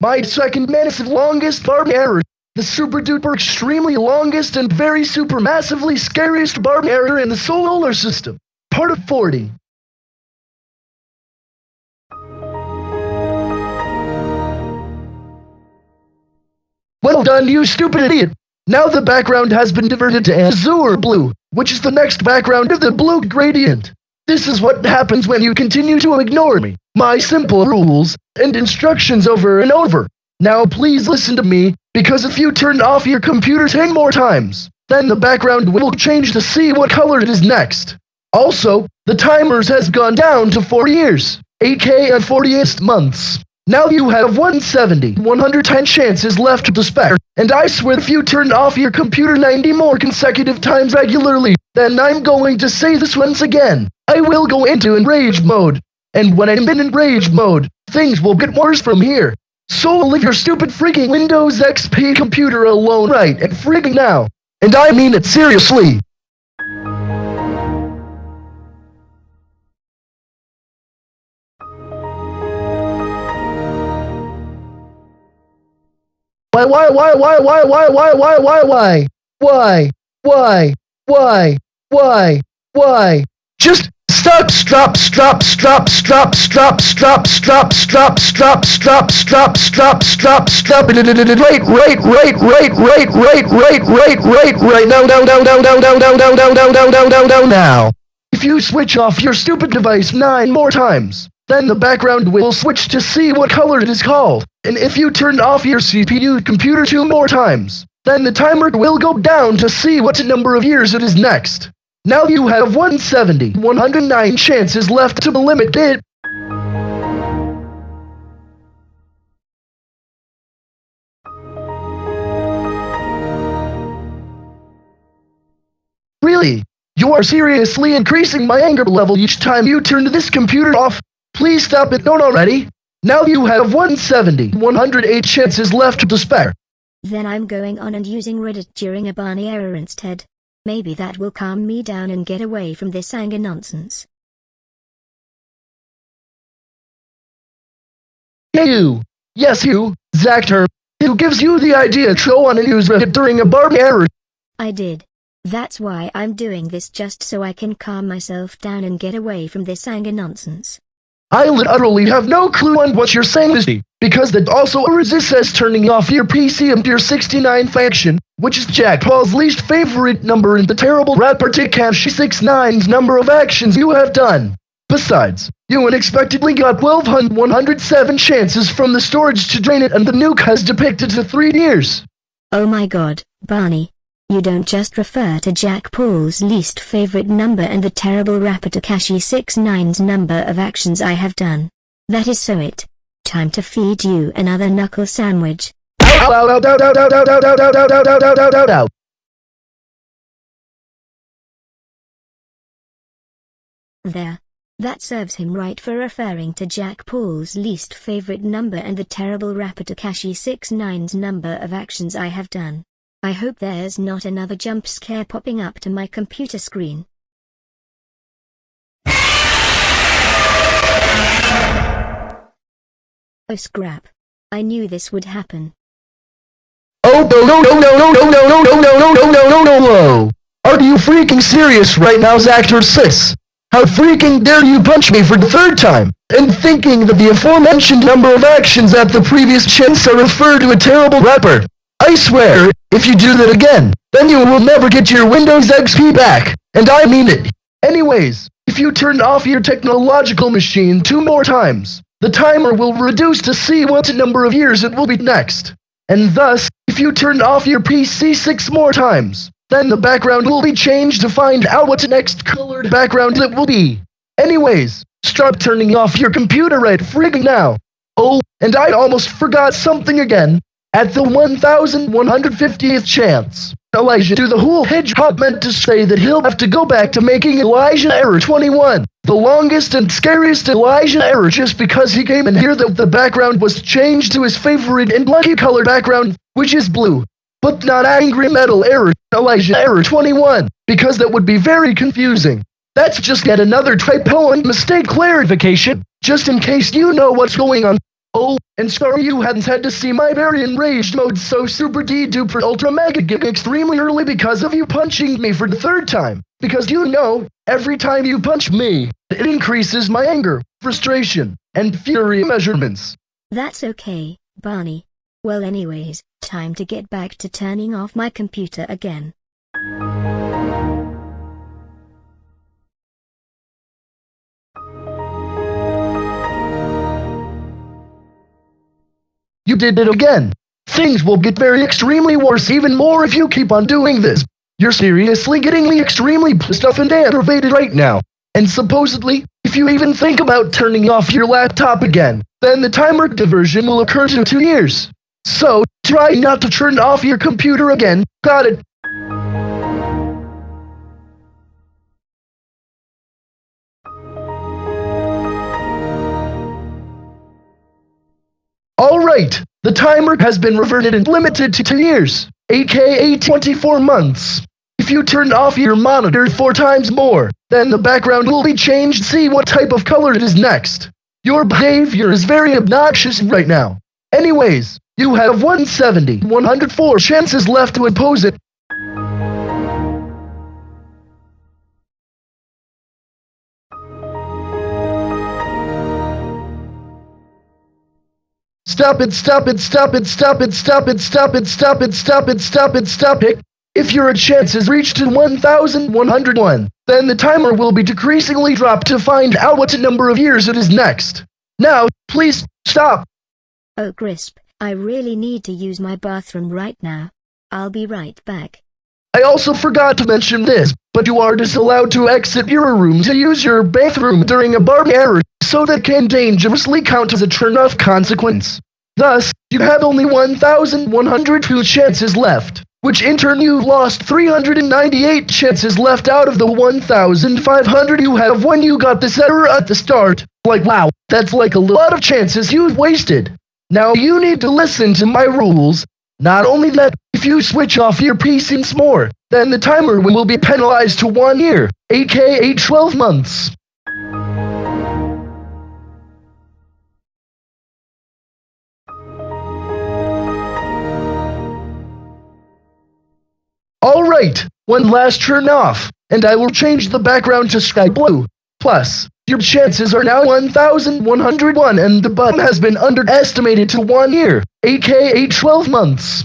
My second massive longest Barney error. The super duper extremely longest and very super massively scariest Barney error in the solar system. Part of 40. Well done, you stupid idiot! Now the background has been diverted to azure blue, which is the next background of the blue gradient. This is what happens when you continue to ignore me, my simple rules, and instructions over and over. Now please listen to me, because if you turn off your computer 10 more times, then the background will change to see what color it is next. Also, the timers has gone down to 4 years, 8k and 48 months. Now you have 170, 110 chances left to spare, and I swear if you turn off your computer 90 more consecutive times regularly, then I'm going to say this once again. I will go into enrage mode. And when I'm in enrage mode, things will get worse from here. So leave your stupid freaking Windows XP computer alone right and freaking now. And I mean it seriously. Why, why, why, why, why, why, why, why, why, why? Why? Why? Why? Why? Why? Just stop, stop, stop, stop, stop, stop, stop, stop, stop, stop, stop, stop, stop, stop, stop, right, right, right, right, right, right, right, right, right, right, now, now, now, now, now, now, now, now, now, now, now, now, now, now, now. If you switch off your stupid device nine more times, then the background will switch to see what color it is called. And if you turn off your CPU computer two more times, then the timer will go down to see what number of years it is next. Now you have 170, 109 chances left to limit it. Really? You are seriously increasing my anger level each time you turn this computer off. Please stop it, don't already. Now you have 170, 108 chances left to spare. Then I'm going on and using Reddit during a Barney error instead. Maybe that will calm me down and get away from this anger nonsense. Hey you! Yes you, Zactor! Who gives you the idea to go on and use Reddit during a Barney error? I did. That's why I'm doing this just so I can calm myself down and get away from this anger nonsense. I literally have no clue on what you're saying, Misty, because that also resists turning off your PC and your 69 faction, which is Jake Paul's least favorite number in the terrible rapper Tekashi 69's number of actions you have done. Besides, you unexpectedly got 1207 chances from the storage to drain it and the nuke has depicted to 3 years. Oh my god, Barney. You don't just refer to Jake Paul's least favorite number and the terrible rapper Tekashi 69's number of actions I have done. That is so it. Time to feed you another knuckle sandwich. There. That serves him right for referring to Jake Paul's least favorite number and the terrible rapper Tekashi 69's number of actions I have done. I hope there's not another jump scare popping up to my computer screen. Oh scrap. I knew this would happen. Oh no no no no no no no no no no no no no no! Are you freaking serious right now, Zactor 6? How freaking dare you punch me for the third time, and thinking that the aforementioned number of actions at the previous chance are referred to a terrible rapper? I swear, if you do that again, then you will never get your Windows XP back, and I mean it. Anyways, if you turn off your technological machine two more times, the timer will reduce to see what number of years it will be next. And thus, if you turn off your PC six more times, then the background will be changed to find out what next colored background it will be. Anyways, stop turning off your computer right frigging now. Oh, and I almost forgot something again. At the 1150th chance, Elijah to the whole hedgehog meant to say that he'll have to go back to making Elijah error 21, the longest and scariest Elijah error just because he came in here that the background was changed to his favorite and lucky color background, which is blue. But not angry metal error, Elijah error 21, because that would be very confusing. That's just yet another typo and mistake clarification, just in case you know what's going on. Oh, and sorry you hadn't had to see my very enraged mode so super D duper ultra mega gig extremely early because of you punching me for the third time. Because you know, every time you punch me, it increases my anger, frustration, and fury measurements. That's okay, Barney. Well anyways, time to get back to turning off my computer again. You did it again. Things will get very extremely worse even more if you keep on doing this. You're seriously getting me extremely pissed off and aggravated right now. And supposedly, if you even think about turning off your laptop again, then the timer diversion will occur in two years. So, try not to turn off your computer again, got it? Alright, the timer has been reverted and limited to 2 years, aka 24 months. If you turn off your monitor four times more, then the background will be changed see what type of color it is next. Your behavior is very obnoxious right now. Anyways, you have 170, 104 chances left to oppose it. Stop it, stop it, stop it, stop it, stop it, stop it, stop it, stop it, stop it, stop it. If your chance is reached to 1101, then the timer will be decreasingly dropped to find out what number of years it is next. Now, please, stop. Oh Crisp, I really need to use my bathroom right now. I'll be right back. I also forgot to mention this, but you are disallowed to exit your room to use your bathroom during a bar error, so that can dangerously count as a turn-off consequence. Thus, you have only 1,102 chances left, which in turn you lost 398 chances left out of the 1,500 you have when you got this error at the start. Like wow, that's like a lot of chances you've wasted. Now you need to listen to my rules. Not only that, if you switch off your PC more, then the timer will be penalized to one year, aka 12 months. Alright, one last turn off, and I will change the background to sky blue. Plus, your chances are now 1101 and the button has been underestimated to one year, aka 12 months.